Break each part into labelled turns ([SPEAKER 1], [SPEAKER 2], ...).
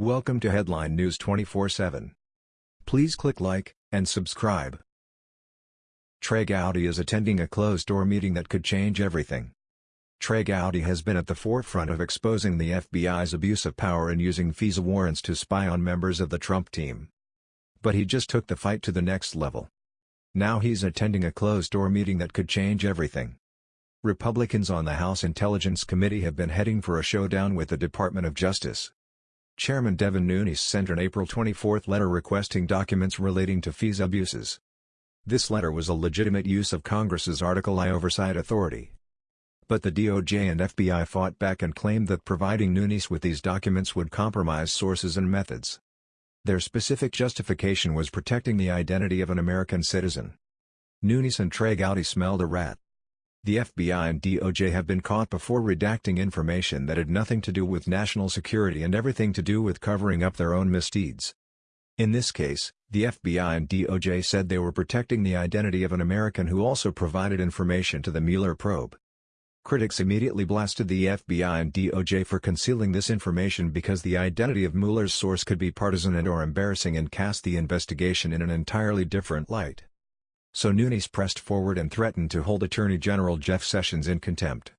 [SPEAKER 1] Welcome to Headline News 24/7. Please click like and subscribe. Trey Gowdy is attending a closed-door meeting that could change everything. Trey Gowdy has been at the forefront of exposing the FBI's abuse of power and using FISA warrants to spy on members of the Trump team. But he just took the fight to the next level. Now he's attending a closed-door meeting that could change everything. Republicans on the House Intelligence Committee have been heading for a showdown with the Department of Justice. Chairman Devin Nunes sent an April 24 letter requesting documents relating to FISA abuses. This letter was a legitimate use of Congress's Article I oversight authority. But the DOJ and FBI fought back and claimed that providing Nunes with these documents would compromise sources and methods. Their specific justification was protecting the identity of an American citizen. Nunes and Trey Gowdy smelled a rat. The FBI and DOJ have been caught before redacting information that had nothing to do with national security and everything to do with covering up their own misdeeds. In this case, the FBI and DOJ said they were protecting the identity of an American who also provided information to the Mueller probe. Critics immediately blasted the FBI and DOJ for concealing this information because the identity of Mueller's source could be partisan and or embarrassing and cast the investigation in an entirely different light so Nunes pressed forward and threatened to hold Attorney General Jeff Sessions in contempt.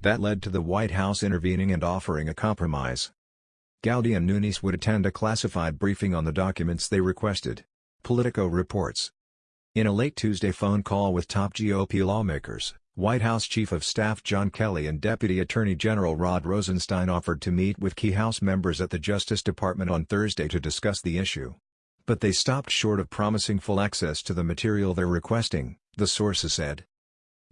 [SPEAKER 1] That led to the White House intervening and offering a compromise. Gowdy and Nunes would attend a classified briefing on the documents they requested, Politico reports. In a late Tuesday phone call with top GOP lawmakers, White House Chief of Staff John Kelly and Deputy Attorney General Rod Rosenstein offered to meet with key House members at the Justice Department on Thursday to discuss the issue. But they stopped short of promising full access to the material they're requesting, the sources said.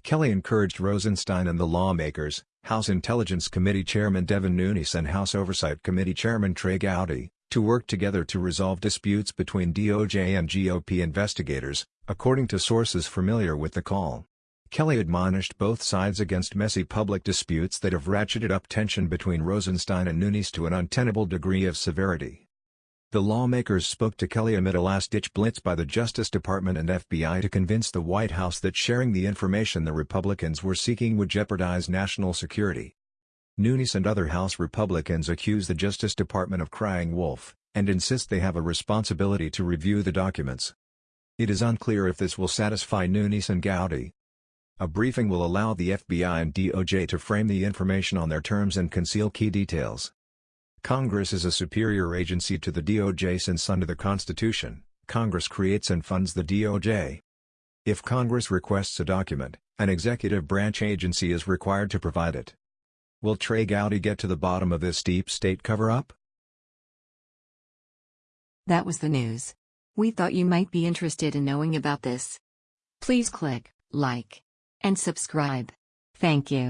[SPEAKER 1] Kelly encouraged Rosenstein and the lawmakers, House Intelligence Committee Chairman Devin Nunes and House Oversight Committee Chairman Trey Gowdy, to work together to resolve disputes between DOJ and GOP investigators, according to sources familiar with the call. Kelly admonished both sides against messy public disputes that have ratcheted up tension between Rosenstein and Nunes to an untenable degree of severity. The lawmakers spoke to Kelly amid a last-ditch blitz by the Justice Department and FBI to convince the White House that sharing the information the Republicans were seeking would jeopardize national security. Nunes and other House Republicans accuse the Justice Department of crying wolf, and insist they have a responsibility to review the documents. It is unclear if this will satisfy Nunes and Gowdy. A briefing will allow the FBI and DOJ to frame the information on their terms and conceal key details. Congress is a superior agency to the DOJ since under the Constitution, Congress creates and funds the DOJ. If Congress requests a document, an executive branch agency is required to provide it. Will Trey Gowdy get to the bottom of this deep state cover-up?
[SPEAKER 2] That was the news. We thought you might be interested in knowing about this. Please click like and subscribe. Thank you.